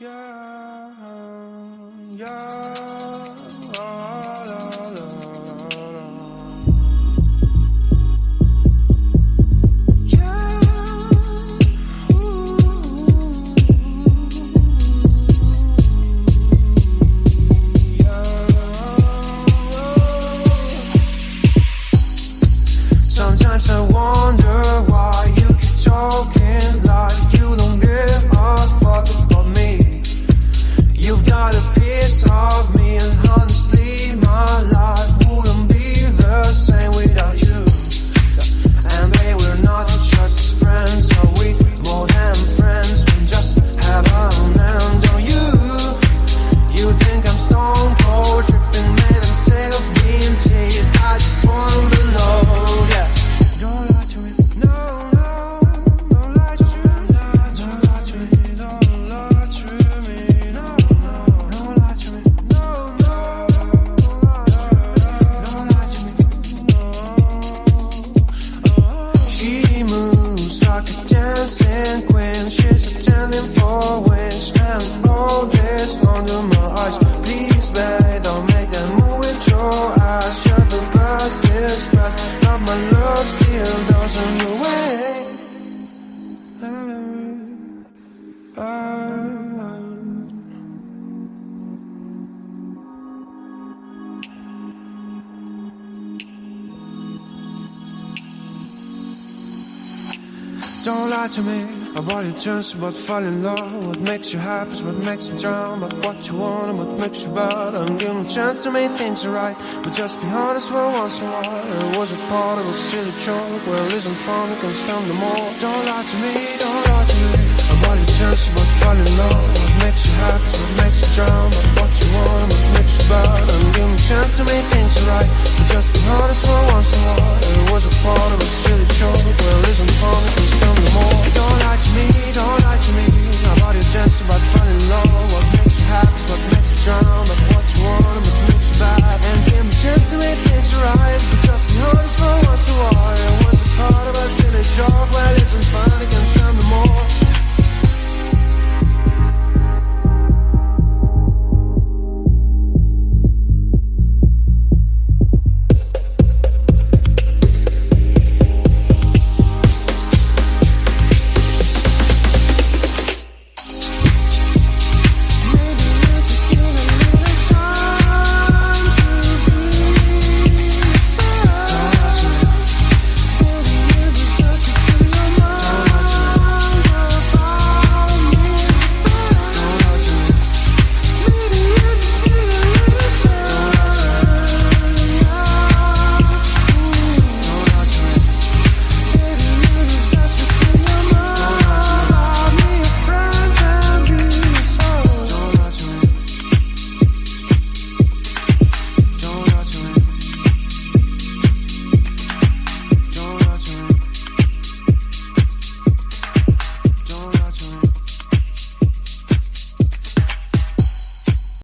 yeah, yeah. Don't lie to me about your chance, about falling in love. What makes you happy is what makes you drown. But what you want and what makes you bad. I'm giving a chance to make things right. But just be honest for once in a while. It was a part of a silly joke. Well, isn't fun, it can stand no more. Don't lie to me, don't lie to me. About your chance, about falling in love. What makes you happy is what makes you drown. But what you want.